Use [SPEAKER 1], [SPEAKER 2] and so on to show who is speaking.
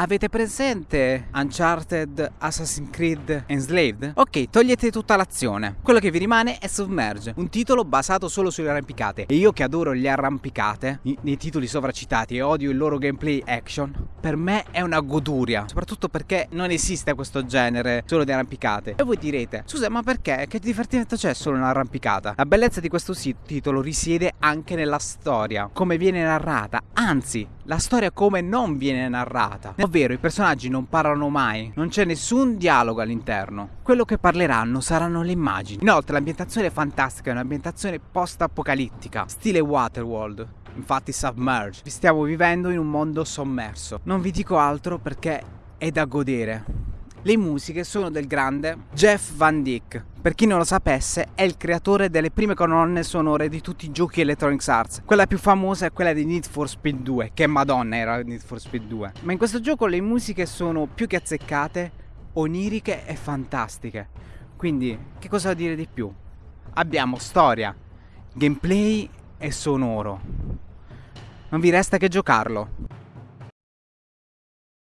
[SPEAKER 1] Avete presente Uncharted, Assassin's Creed, Enslaved? Ok, togliete tutta l'azione. Quello che vi rimane è Submerge, un titolo basato solo sulle arrampicate. E io che adoro le arrampicate, nei titoli sovracitati e odio il loro gameplay action, per me è una goduria. Soprattutto perché non esiste questo genere solo di arrampicate. E voi direte, scusa, ma perché? Che divertimento c'è solo un'arrampicata? La bellezza di questo titolo risiede anche nella storia, come viene narrata. Anzi, la storia come non viene narrata. Ovvero i personaggi non parlano mai, non c'è nessun dialogo all'interno. Quello che parleranno saranno le immagini. Inoltre l'ambientazione è fantastica, è un'ambientazione post-apocalittica, stile Waterworld. Infatti Submerge. Vi stiamo vivendo in un mondo sommerso. Non vi dico altro perché è da godere. Le musiche sono del grande Jeff Van Dyck. Per chi non lo sapesse, è il creatore delle prime colonne sonore di tutti i giochi Electronic Arts. Quella più famosa è quella di Need for Speed 2, che madonna era Need for Speed 2. Ma in questo gioco le musiche sono più che azzeccate, oniriche e fantastiche. Quindi, che cosa dire di più? Abbiamo storia, gameplay e sonoro. Non vi resta che giocarlo.